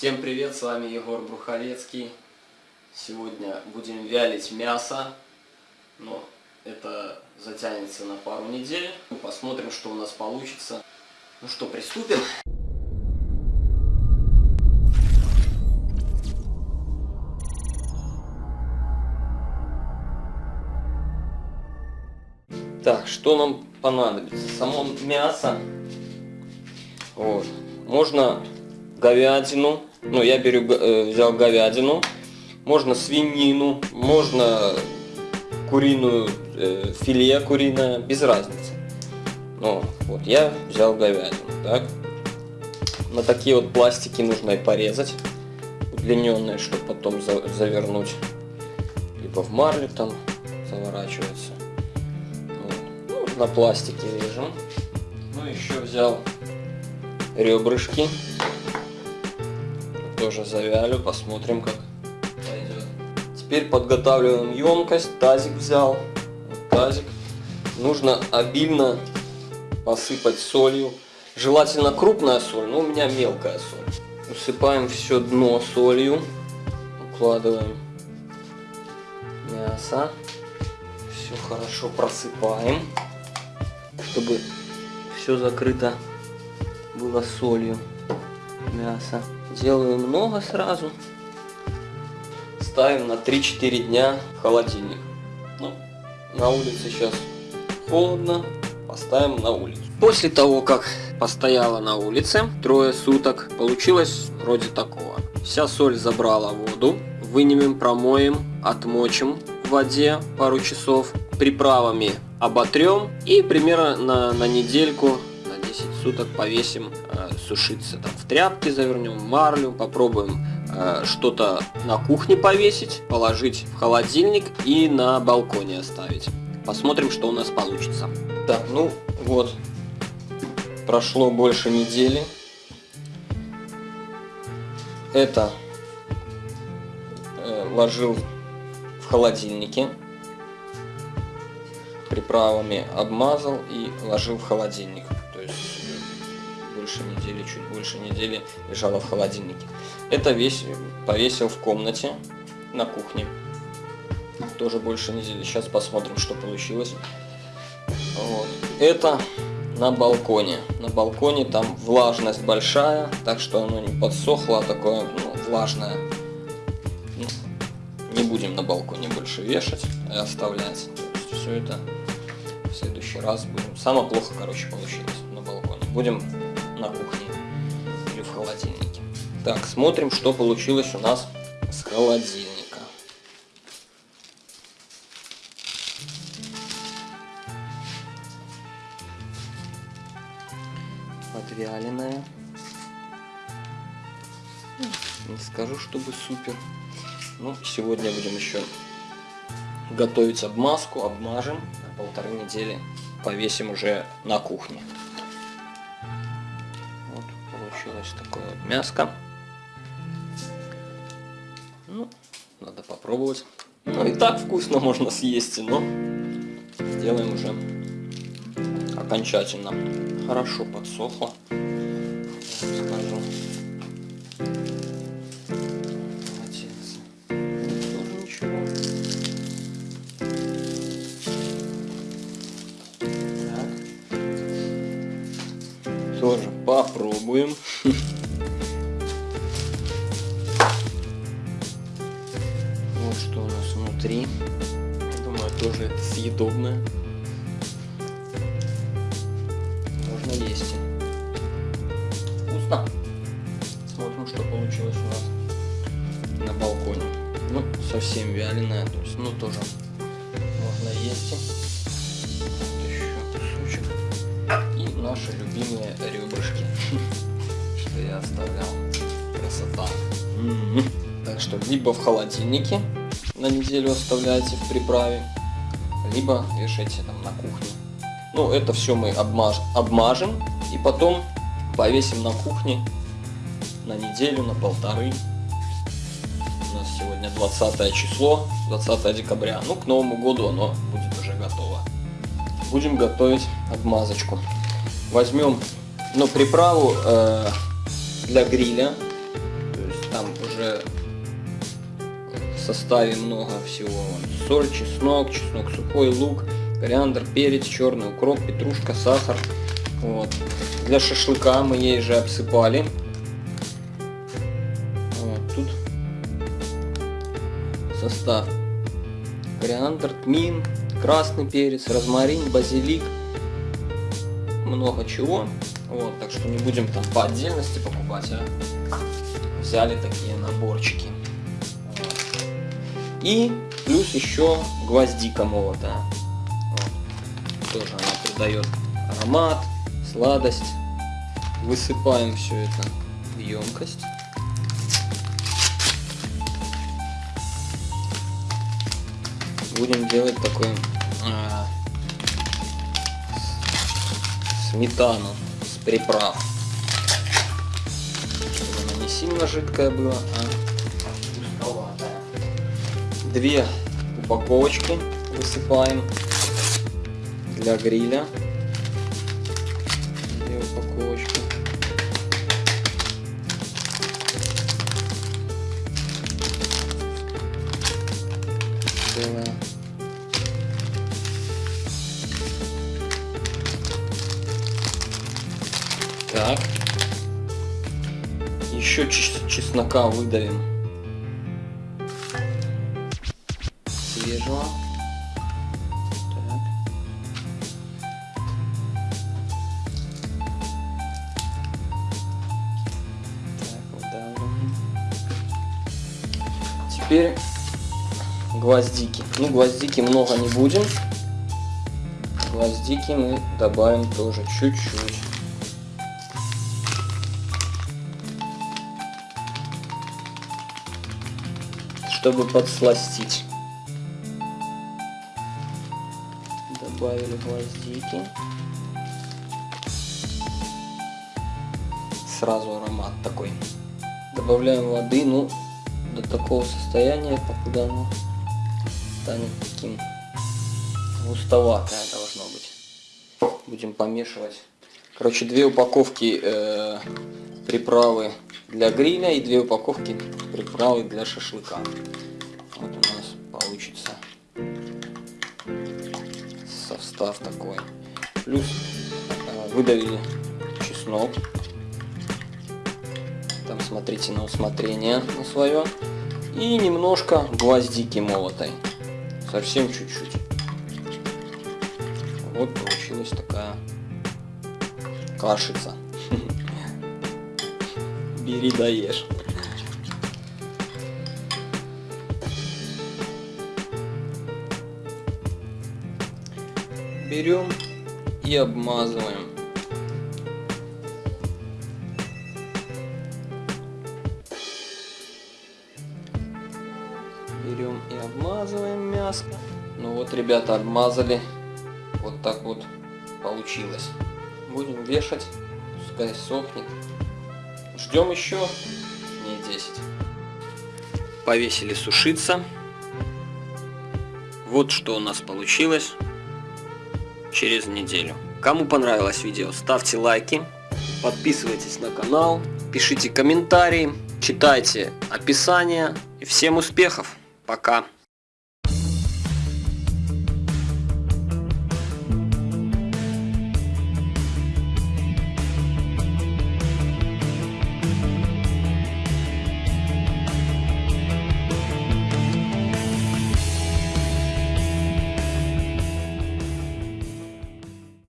Всем привет, с вами Егор Бруховецкий. Сегодня будем вялить мясо, но это затянется на пару недель. Посмотрим, что у нас получится. Ну что, приступим? Так, что нам понадобится? Само мясо. Вот. Можно говядину. Ну, я беру, э, взял говядину. Можно свинину, можно куриную, э, филе куриное, без разницы. Ну, вот, я взял говядину, так. На такие вот пластики нужно и порезать, удлиненные, чтобы потом за, завернуть. Либо в марлю там заворачивается. Вот. Ну, на пластике режем. Ну, еще взял ребрышки. Тоже завялю, посмотрим как пойдет. Теперь подготавливаем емкость, тазик взял. Тазик. Нужно обильно посыпать солью. Желательно крупная соль, но у меня мелкая соль. Усыпаем все дно солью. Укладываем мясо. Все хорошо просыпаем, чтобы все закрыто было солью мясо. Делаю много сразу. Ставим на 3-4 дня в холодильник. Ну, на улице сейчас холодно, поставим на улицу. После того, как постояла на улице трое суток, получилось вроде такого. Вся соль забрала воду, вынемем, промоем, отмочим в воде пару часов, приправами оботрем и примерно на, на недельку 10 суток повесим э, сушиться. Там, в тряпке завернем, марлю, попробуем э, что-то на кухне повесить, положить в холодильник и на балконе оставить. Посмотрим, что у нас получится. Так, ну вот, прошло больше недели. Это э, ложил в холодильнике приправами обмазал и ложил в холодильник чуть больше недели лежала в холодильнике. Это весь повесил в комнате на кухне. Тоже больше недели. Сейчас посмотрим, что получилось. Вот. Это на балконе. На балконе там влажность большая, так что оно не подсохло, а такое ну, влажное. Ну, не будем на балконе больше вешать и оставлять. Все это в следующий раз будем. Самое плохо, короче, получилось на балконе. Будем на кухне. Так, смотрим, что получилось у нас с холодильника. Подвяленная. Не скажу, чтобы супер. Ну, сегодня будем еще готовить обмазку, обмажем. На полторы недели повесим уже на кухне получилось такое вот мяско. Надо попробовать. Ну и так вкусно можно съесть, но сделаем уже окончательно. Хорошо подсохло. Внутри. Думаю, тоже съедобное. Можно есть. Вкусно. Смотрим, что получилось у нас на балконе. Ну, совсем вяленое, то есть, ну, тоже можно есть. Вот еще кусочек. И наши любимые ребрышки. что я оставлял. Красота. Так что либо в холодильнике на неделю оставляйте в приправе, либо вешайте там на кухне. Ну, это все мы обмаж обмажем и потом повесим на кухне на неделю, на полторы. У нас сегодня 20 число, 20 декабря. Ну, к Новому году оно будет уже готово. Будем готовить обмазочку. Возьмем, ну, приправу э, для гриля. То есть там уже составе много всего. Соль, чеснок, чеснок сухой, лук, кориандр, перец, черный укроп, петрушка, сахар. Вот. Для шашлыка мы ей же обсыпали. Вот тут состав. Кориандр, тмин, красный перец, розмарин, базилик. Много чего. Вот, так что не будем там по отдельности покупать, а взяли такие наборчики. И плюс еще гвоздика молотая. Вот. Тоже она придает аромат, сладость. Высыпаем все это в емкость. Будем делать такой а, сметану с приправ. Чтобы она не сильно жидкая была, а. Две упаковочки высыпаем для гриля. Две упаковочки. Целая. Так. Еще чеснока выдавим. Выдавливаем. Теперь гвоздики. Ну, гвоздики много не будем. Гвоздики мы добавим тоже чуть-чуть. чтобы подсластить. Добавили гвоздики. Сразу аромат такой. Добавляем воды, ну, до такого состояния, покуда оно станет таким густоватое должно быть. Будем помешивать. Короче, две упаковки э, приправы для гриля и две упаковки приправы для шашлыка. Состав такой. Плюс э, выдавили чеснок. Там смотрите на усмотрение на свое. И немножко гвоздики молотой. Совсем чуть-чуть. Вот получилась такая кашица. Бери даешь. Берем и обмазываем. Берем и обмазываем мясо. Ну вот, ребята, обмазали. Вот так вот получилось. Будем вешать, пускай сохнет. Ждем еще дней 10. Повесили сушиться. Вот что у нас получилось через неделю. Кому понравилось видео, ставьте лайки, подписывайтесь на канал, пишите комментарии, читайте описание. И всем успехов! Пока!